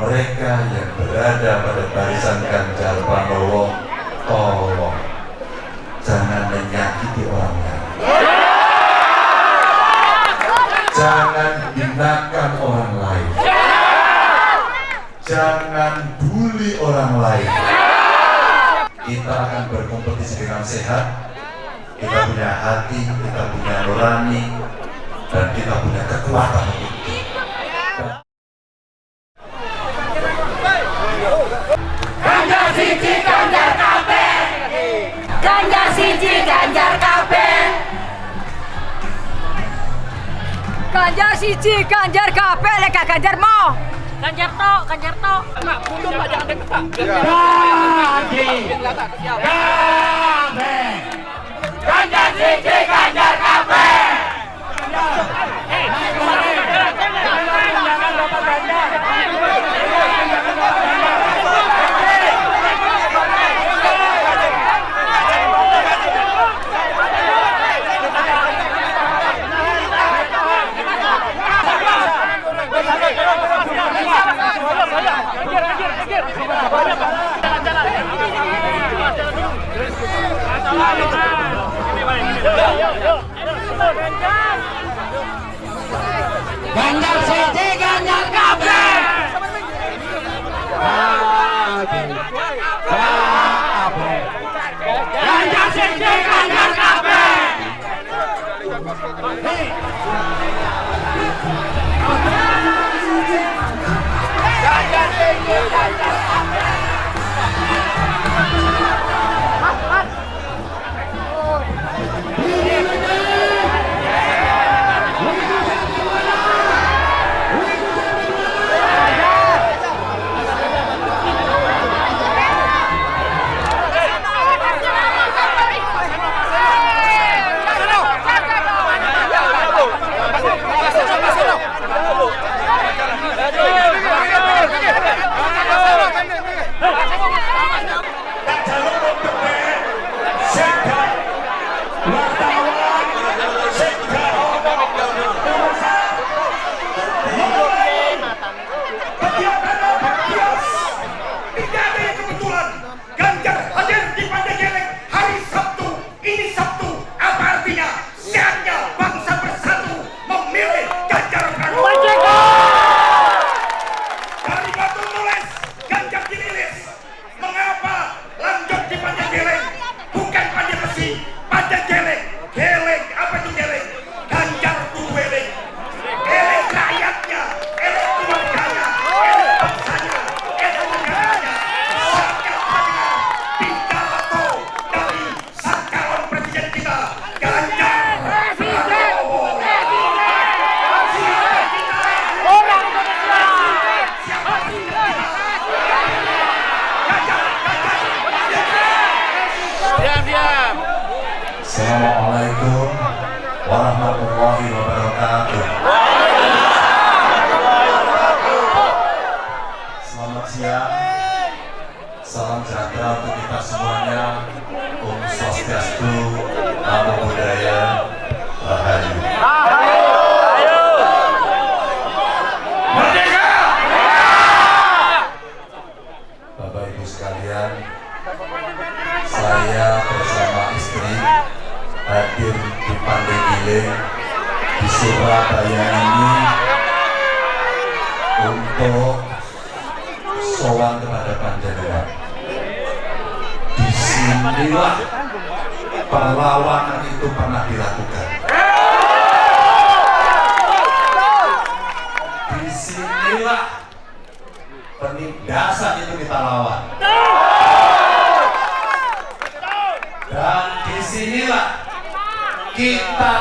mereka yang berada pada barisan Ganjar Pranowo tolong jangan menyakiti orang lain jangan hinakan orang lain. Jangan bully orang lain. Kita akan berkompetisi dengan sehat. Kita punya hati kita punya nurani dan kita punya kekuatan Ganjar siji, Ganjar kabeh lek gak Ganjar mau. Ganjar tok, Ganjar tok. Pak, mundur Pak, jangan deket Pak. Ganjar siji Ganjar kabeh. Ganjar siji Ganjar kabeh. Ganjar siji Ganjar kabeh. Assalamualaikum warahmatullahi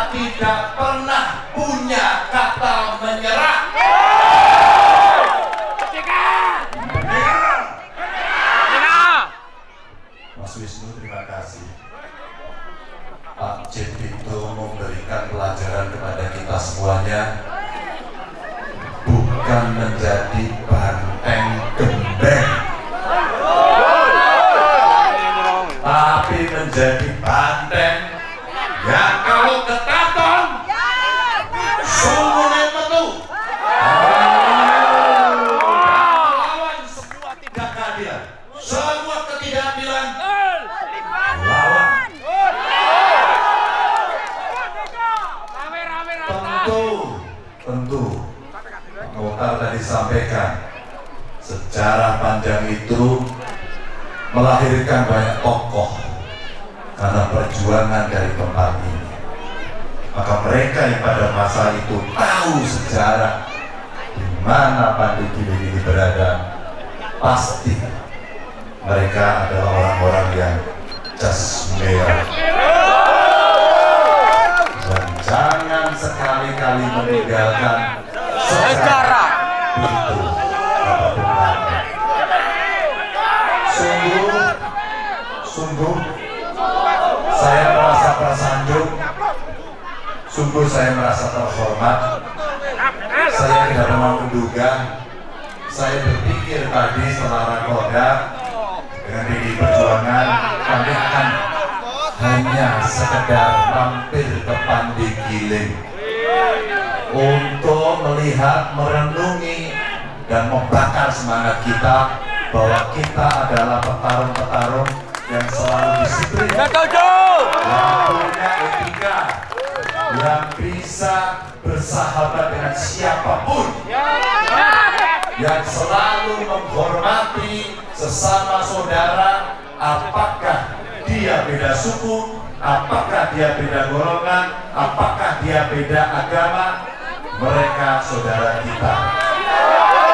tidak pernah punya kata menyerah. Mas Wisnu terima kasih. Pak Jin itu memberikan pelajaran kepada kita semuanya bukan menjadi banteng gembeng melahirkan banyak tokoh karena perjuangan dari tempat ini. Maka mereka yang pada masa itu tahu sejarah di mana Giling ini berada, pasti mereka adalah orang-orang yang jasmera. Menduga, saya berpikir tadi setelah rakoda dengan PDI Perjuangan kami akan hanya sekedar mampir ke Pandi Giling. Untuk melihat, merenungi, dan membakar semangat kita bahwa kita adalah petarung-petarung yang selalu disiplin, yang punya etika, yang bisa bersahabat dengan siapa pun, yang selalu menghormati sesama saudara, apakah dia beda suku, apakah dia beda golongan, apakah dia beda agama, mereka saudara kita.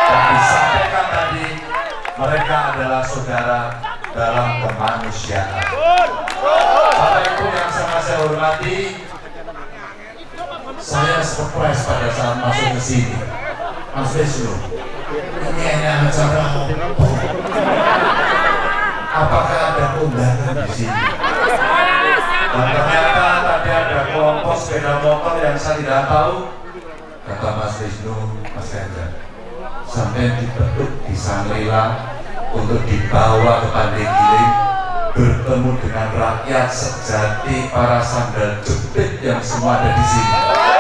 Dan disampaikan tadi, mereka adalah saudara dalam kemanusiaan. Bapak Ibu yang sangat saya hormati, saya surprise pada saat masuk ke sini. Mas Wisnu, ini hanya acara apa? Apakah ada undangan di sini? Dan ternyata tadi ada kelompok sepeda motor yang saya tidak tahu. Kata Mas Wisnu, Mas Hendra, sampai dibentuk di Sangrila untuk dibawa ke Pandai Giling bertemu dengan rakyat sejati para sandal jepit yang semua ada di sini.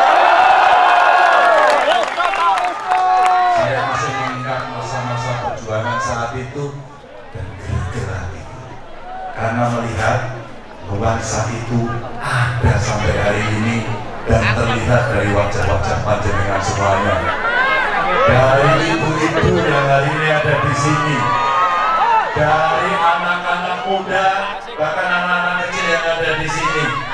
Nuansa itu ada sampai hari ini dan terlihat dari wajah-wajah panjenengan semuanya. Dari ibu-ibu yang hari ini ada di sini, dari anak-anak muda, bahkan anak-anak kecil yang ada di sini.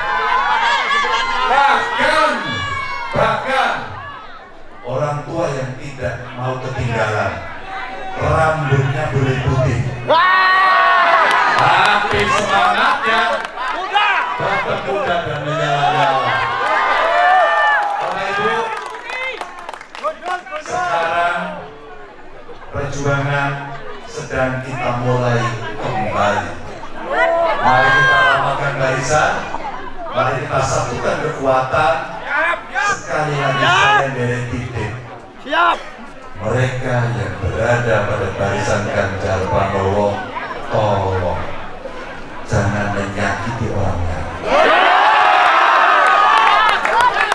Mari kita satukan kekuatan. Sekali lagi saya dari titik. Mereka yang berada pada barisan Ganjar Pranowo, tolong jangan menyakiti orang lain.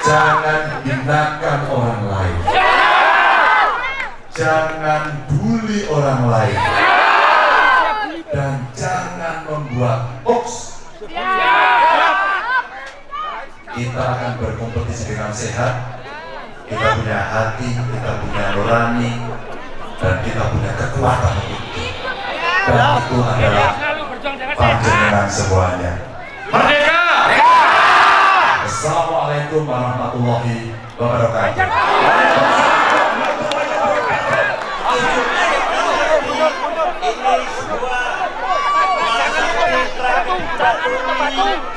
Jangan hinakan orang lain. Jangan bully orang lain. Dan jangan membuat hoax. Kita akan berkompetisi dengan sehat. Kita punya hati, kita punya nurani, dan kita punya kekuatan itu. Dan itu adalah panjenengan semuanya. Merdeka! Assalamualaikum warahmatullahi wabarakatuh. Prasasti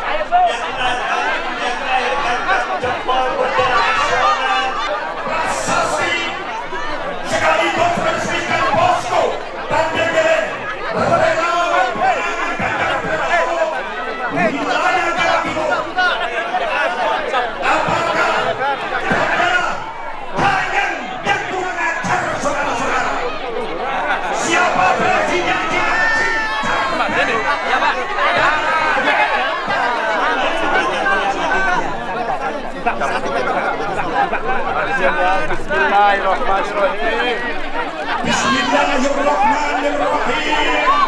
الله الرحمن الرحيم بسم الله الرحمن الرحيم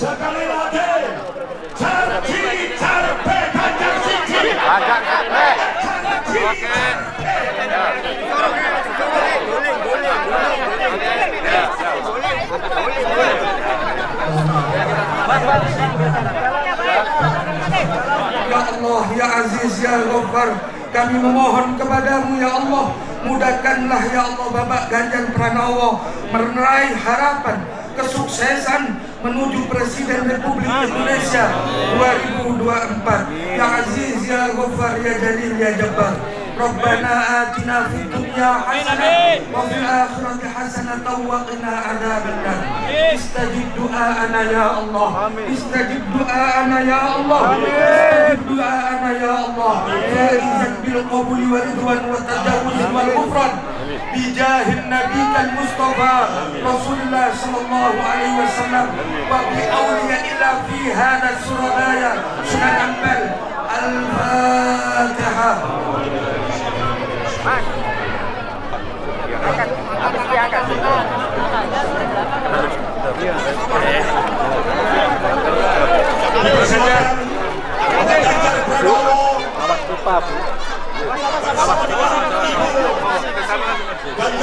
সকালে রাতে ছাড়ছি ছাড়বে কাঁচা সিঁচি কাঁচা কাঁচা ওকে Ya Allah, Ya Aziz, Ya Ghaffar Kami memohon kepadamu Ya Allah Mudahkanlah Ya Allah Bapak Ganjar Pranowo Meraih harapan Kesuksesan menuju Presiden Republik Indonesia 2024 Ya Aziz, Ya Ghaffar, Ya Jalil, Ya Jabbar ربنا آتنا في الدنيا حسنة وفي الآخرة حسنة وقنا عذاب النار. استجب دعاءنا يا الله. استجب دعاءنا يا الله. استجب دعاءنا يا الله. فائزا بالقبول والرضوان والتجاوز والغفران. بجاه النبي المصطفى رسول الله صلى الله عليه وسلم. وبأولياء الله في هذا السردايا سنن أنبل الفاتحة. Dipersilakan Bapak Ganjar Pranowo. Ganjar Pranowo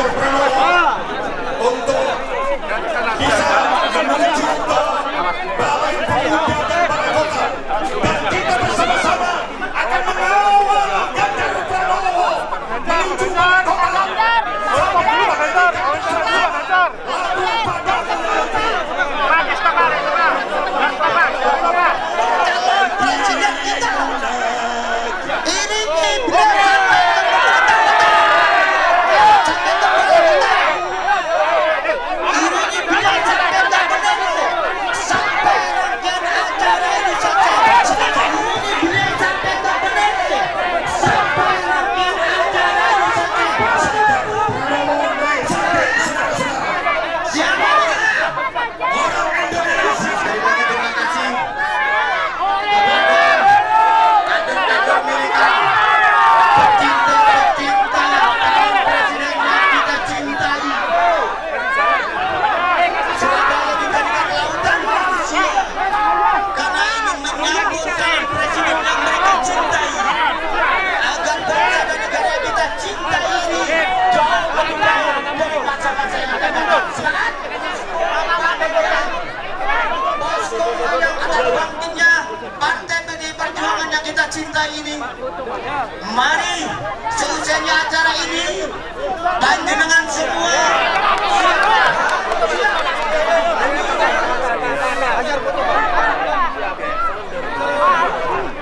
Panjenengan semua.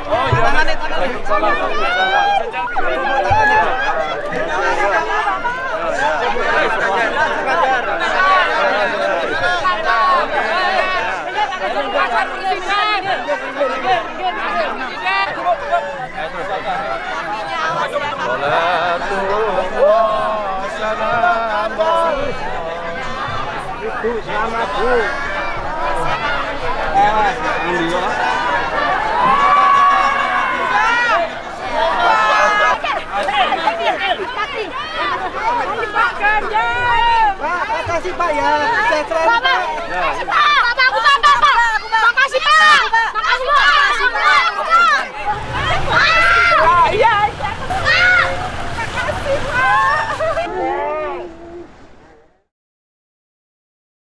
Pak, makasih Pak ya. Sehat selalu Pak.